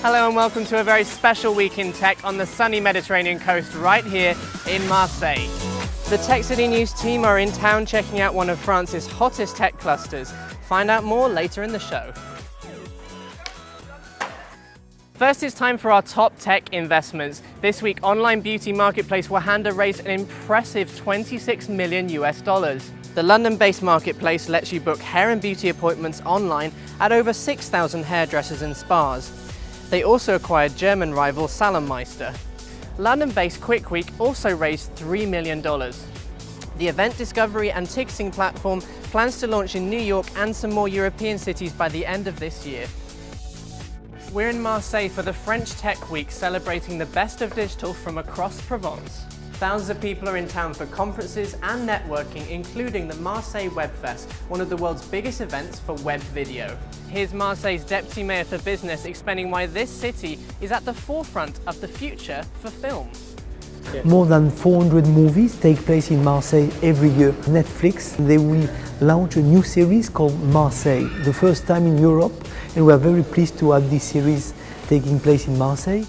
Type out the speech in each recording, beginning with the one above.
Hello and welcome to a very special week in tech on the sunny Mediterranean coast right here in Marseille. The Tech City News team are in town checking out one of France's hottest tech clusters. Find out more later in the show. First, it's time for our top tech investments. This week, online beauty marketplace Wahanda raised an impressive 26 million US dollars. The London-based marketplace lets you book hair and beauty appointments online at over 6,000 hairdressers and spas. They also acquired German rival Salonmeister. London-based Quick Week also raised $3 million. The event discovery and ticketing platform plans to launch in New York and some more European cities by the end of this year. We're in Marseille for the French Tech Week celebrating the best of digital from across Provence. Thousands of people are in town for conferences and networking, including the Marseille Web Fest, one of the world's biggest events for web video. Here's Marseille's Deputy Mayor for Business explaining why this city is at the forefront of the future for film. More than 400 movies take place in Marseille every year. Netflix, they will launch a new series called Marseille, the first time in Europe, and we are very pleased to have this series taking place in Marseille.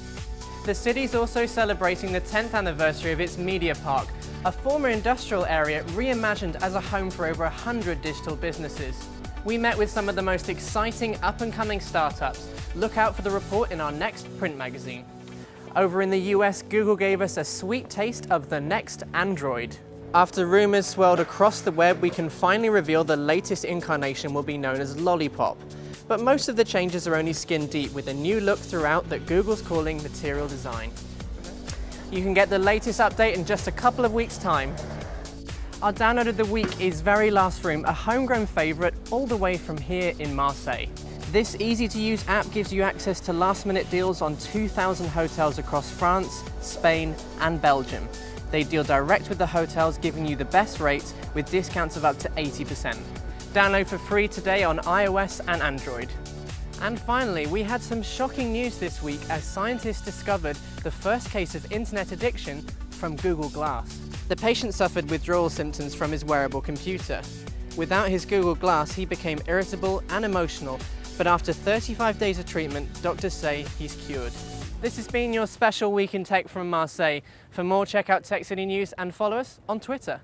The city is also celebrating the 10th anniversary of its media park, a former industrial area reimagined as a home for over 100 digital businesses. We met with some of the most exciting up-and-coming startups. Look out for the report in our next print magazine. Over in the US, Google gave us a sweet taste of the next Android. After rumours swirled across the web, we can finally reveal the latest incarnation will be known as Lollipop. But most of the changes are only skin deep with a new look throughout that Google's calling material design. You can get the latest update in just a couple of weeks' time. Our download of the week is Very Last Room, a homegrown favourite all the way from here in Marseille. This easy-to-use app gives you access to last-minute deals on 2,000 hotels across France, Spain and Belgium. They deal direct with the hotels, giving you the best rates with discounts of up to 80%. Download for free today on iOS and Android. And finally, we had some shocking news this week as scientists discovered the first case of internet addiction from Google Glass. The patient suffered withdrawal symptoms from his wearable computer. Without his Google Glass, he became irritable and emotional, but after 35 days of treatment, doctors say he's cured. This has been your special Week in Tech from Marseille. For more, check out Tech City News and follow us on Twitter.